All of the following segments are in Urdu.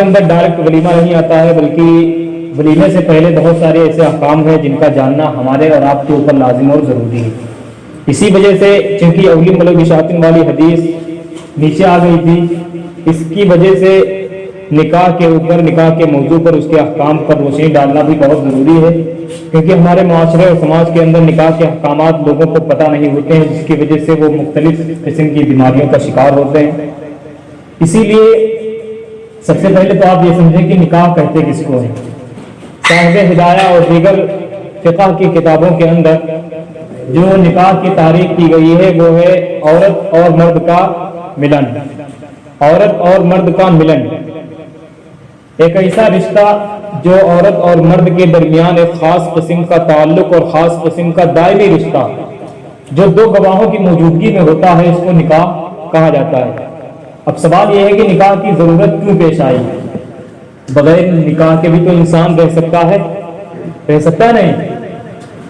اندر ڈائریکٹ ولیمہ نہیں آتا ہے، بلکہ ولیمے سے پہلے بہت سارے ایسے احکام ہیں جن کا جاننا ہمارے اور آپ کے اوپر لازم اور ضروری ہے۔ اسی وجہ سے چونکہ اولی ملک اشاطن والی حدیث نیچے آ گئی تھی، اس کی وجہ سے نکاح کے اوپر، نکاح کے موضوع پر اس کے احکام پر روشنی ڈالنا بھی بہت ضروری ہے۔ کیونکہ ہمارے معاشرے اور سماج کے اندر نکاح کے احکامات لوگوں کو پتہ نہیں ہوتے ہیں، جس کی وجہ سے وہ مختلف قسم کی بیماریوں کا شکار ہوتے ہیں۔ اسی لیے سب سے پہلے تو آپ یہ سمجھیں کہ نکاح کہتے کس کو ہیں؟ صاحب ہدایہ اور دیگر فقہ کی کتابوں کے اندر جو نکاح کی تاریخ کی گئی ہے، وہ ہے عورت اور مرد کا ملن۔ عورت اور مرد کا ملن۔ ایک ایسا رشتہ جو عورت اور مرد کے درمیان ایک خاص قسم کا تعلق اور خاص قسم کا دائمی رشتہ جو دو گواہوں کی موجودگی میں ہوتا ہے، اس کو نکاح کہا جاتا ہے۔ اب سوال یہ ہے کہ نکاح کی ضرورت کیوں پیش آئی؟ بغیر نکاح کے بھی تو انسان رہ سکتا ہے؟ رہ سکتا نہیں۔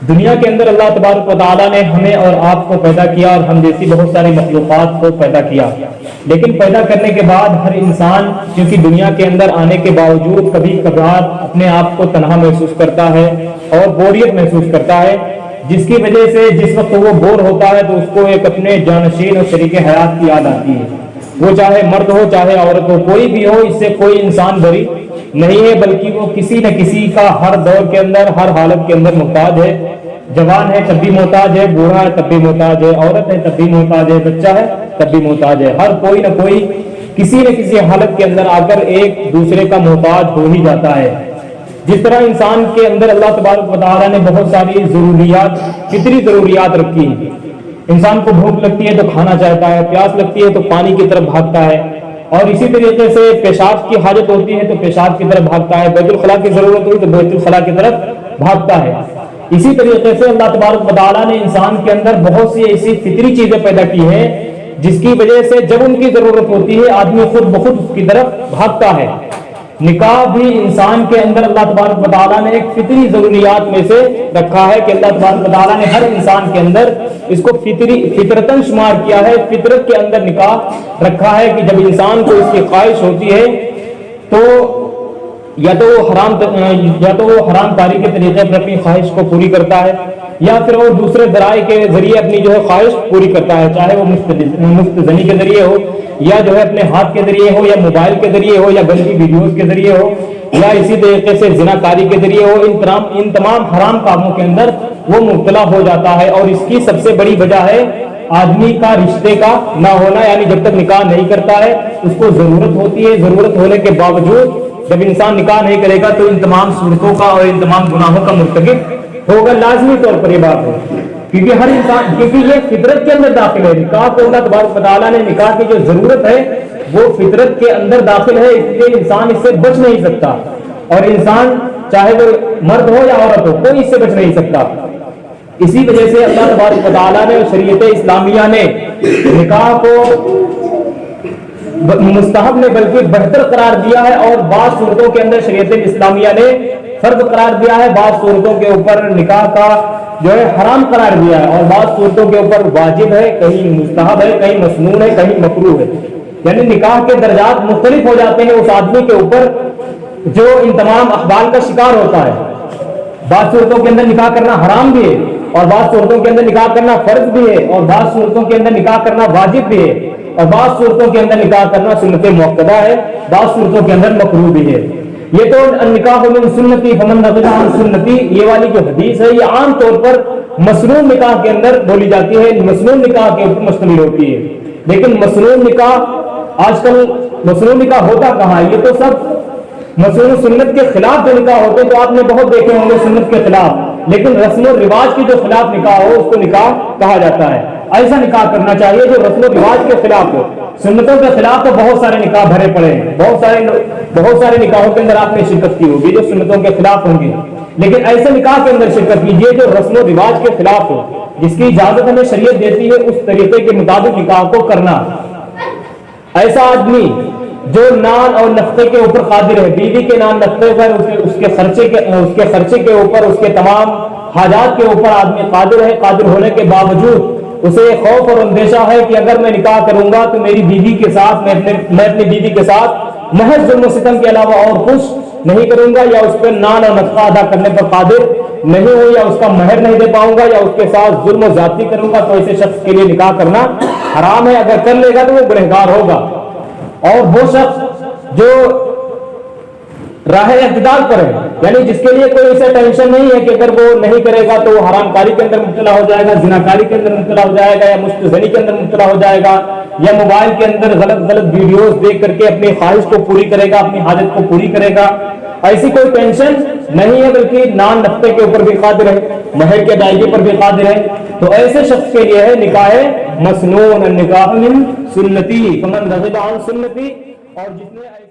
دنیا کے اندر اللہ تبارک و تعالیٰ نے ہمیں اور آپ کو پیدا کیا اور ہم جیسی بہت ساری مخلوقات کو پیدا کیا۔ لیکن پیدا کرنے کے بعد ہر انسان کیونکہ دنیا کے اندر آنے کے باوجود کبھی کبھار اپنے آپ کو تنہا محسوس کرتا ہے اور بوریت محسوس کرتا ہے، جس کی وجہ سے جس وقت وہ بور ہوتا ہے تو اس کو ایک اپنے جانشین اور طریقے حیات کی یاد آتی ہے۔ وہ چاہے مرد ہو، چاہے عورت ہو، کوئی بھی ہو، اس سے کوئی انسان بری نہیں ہے، بلکہ وہ کسی نہ کسی کا ہر دور کے اندر، ہر حالت کے اندر محتاج ہے۔ جوان ہے تب بھی محتاج ہے، بوڑھا ہے تب بھی محتاج ہے، عورت ہے تب بھی محتاج ہے، بچہ ہے تب بھی محتاج ہے۔ ہر کوئی نہ کوئی کسی نہ کسی حالت کے اندر آ کر ایک دوسرے کا محتاج ہو ہی جاتا ہے۔ جس طرح انسان کے اندر اللہ تبارک و تعالیٰ نے بہت ساری ضروریات، کتنی ضروریات رکھی انسان کو بھوک لگتی ہے تو کھانا چاہتا ہے، پیاس لگتی ہے تو پانی کی طرف بھاگتا ہے۔ اور اسی طریقے سے پیشاب کی حاجت ہوتی ہے تو پیشاب کی طرف بھاگتا ہے۔ بیت الخلاء کی ضرورت ہوئی تو بیت الخلاء کی طرف بھاگتا ہے۔ اسی طریقے سے اللہ تبارک مطالعہ نے انسان کے اندر بہت سی ایسی فطری چیزیں پیدا کی ہیں، جس کی وجہ سے جب ان کی ضرورت ہوتی ہے، آدمی خود بخود اس کی طرف بھاگتا ہے۔ نکاح بھی انسان کے اندر اللہ تبارک مطالعہ نے ایک فطری ضروریات میں سے رکھا ہے کہ اللہ تبارک مطالعہ نے ہر انسان کے اندر اس کو فطری فطرتن شمار کیا ہے، فطرت کے اندر نکاح رکھا ہے کہ جب انسان کو اس کی خواہش ہوتی ہے تو یا تو وہ حرام یا تو وہ حرام کاری کے طریقے پر اپنی خواہش کو پوری کرتا ہے، یا پھر وہ دوسرے ذرائع کے ذریعے اپنی جو ہے خواہش پوری کرتا ہے، چاہے وہ مفت زنی کے ذریعے ہو، یا جو ہے اپنے ہاتھ کے ذریعے ہو، یا موبائل کے ذریعے ہو، یا گندی ویڈیوز کے ذریعے ہو، یا اسی طریقے سے زنا کاری کے ذریعے ہو، ان تمام ان تمام حرام کاموں کے اندر وہ مبتلا ہو جاتا ہے اور اس کی سب سے بڑی وجہ ہے آدمی کا رشتے کا نہ ہونا یعنی جب تک نکاح نہیں کرتا ہے، اس کو ضرورت ہوتی ہے، ضرورت ہونے کے باوجود جب انسان نکاح نہیں کرے گا تو ان تمام صورتوں کا اور ان تمام گناہوں کا مرتکب ہوگا، لازمی طور پر یہ بات ہے۔ کیونکہ ہر انسان، کیونکہ یہ فطرت کے اندر داخل ہے۔ نکاح کو اللہ تبارک مطالعہ نے نکاح کی جو ضرورت ہے، وہ فطرت کے اندر داخل ہے، اس لیے انسان اس سے بچ نہیں سکتا۔ اور انسان چاہے وہ مرد ہو یا عورت ہو، کوئی اس سے بچ نہیں سکتا۔ اسی وجہ سے اللہ تبارک مطالعہ نے اور شریعت اسلامیہ نے نکاح کو مستحب نے بلکہ بہتر قرار دیا ہے اور بعض صورتوں کے اندر شریعت اسلامیہ نے فرض قرار دیا ہے، بعض صورتوں کے اوپر نکاح کا جو ہے حرام قرار دیا ہے اور بعض صورتوں کے اوپر واجب ہے، کہیں مستحب ہے، کہیں مصنون ہے، کہیں مکرو ہے۔ یعنی نکاح کے درجات مختلف ہو جاتے ہیں، اس آدمی کے اوپر جو ان تمام اخبار کا شکار ہوتا ہے۔ بعض صورتوں کے اندر نکاح کرنا حرام بھی ہے اور بعض صورتوں کے اندر نکاح کرنا فرض بھی ہے اور بعض صورتوں کے اندر نکاح کرنا واجب بھی ہے۔ اور بعض صورتوں کے اندر نکاح کرنا سنت موقع ہے، بعض صورتوں کے اندر مقروب بھی ہے۔ یہ تو نکاح من سنتی، فمن عن سنتی، یہ والی جو حدیث ہے، یہ عام طور پر مصنون نکاح کے اندر بولی جاتی ہے مصنون نکاح کے اوپر مشتمل ہوتی ہے۔ لیکن مصنون نکاح آج کل مصنون نکاح ہوتا کہاں ہے؟ یہ تو سب مصنون سنت کے خلاف جو نکاح ہوتے تو آپ نے بہت دیکھے ہوں گے سنت کے خلاف۔ لیکن رسم و رواج کی جو خلاف نکاح ہو، اس کو نکاح کہا جاتا ہے۔ ایسا نکاح کرنا چاہیے جو رسم و رواج کے خلاف ہو۔ سنتوں کے خلاف تو بہت سارے نکاح بھرے پڑے ہیں۔ بہت سارے بہت سارے نکاحوں کے اندر آپ نے شرکت کی ہوگی جو سنتوں کے خلاف ہوں گے۔ لیکن ایسے نکاح کے اندر شرکت کیجیے جو رسم و رواج کے خلاف ہو۔ جس کی اجازت ہمیں شریعت دیتی ہے اس طریقے کے مطابق نکاح کو کرنا۔ ایسا آدمی جو نان اور نفتے کے اوپر قادر ہے، بیوی کے نان نفتے پر اس کے خرچے کے اس کے خرچے کے اوپر، اس کے تمام حاجات کے اوپر آدمی قادر ہے۔ قادر ہونے کے باوجود اسے خوف اور اندیشہ ہے کہ اگر میں نکاح کروں گا تو میری بیوی کے ساتھ، میں اپنے میں اپنی بیوی کے ساتھ محض ظلم و ستم کے علاوہ اور کچھ نہیں کروں گا، یا اس پہ نان اور نفقہ ادا کرنے پر قادر نہیں ہوں، یا اس کا مہر نہیں دے پاؤں گا، یا اس کے ساتھ ظلم و زیادتی کروں گا، تو ایسے شخص کے لیے نکاح کرنا حرام ہے۔ اگر کر لے گا تو وہ گنہگار ہوگا۔ اور وہ شخص جو راہ اعتدال پر ہے۔ یعنی جس کے لیے کوئی ایسا ٹینشن نہیں ہے کہ اگر وہ نہیں کرے گا تو وہ حرام کاری کے اندر مبتلا ہو جائے گا زنا کاری کے اندر مبتلا ہو جائے گا یا مستزنی کے اندر مبتلا ہو جائے گا یا موبائل کے اندر غلط غلط ویڈیوز دیکھ کر کے اپنی خواہش کو پوری کرے گا، اپنی حاجت کو پوری کرے گا۔ ایسی کوئی ٹینشن نہیں ہے، بلکہ نان نفتے کے اوپر بھی قادر ہے، مہر کے ادائیگی پر بھی قادر ہے۔ تو ایسے شخص کے لیے ہے نکاح مسنون النکاح من سنتی، فمن رغب عن سنتی، اور جتنے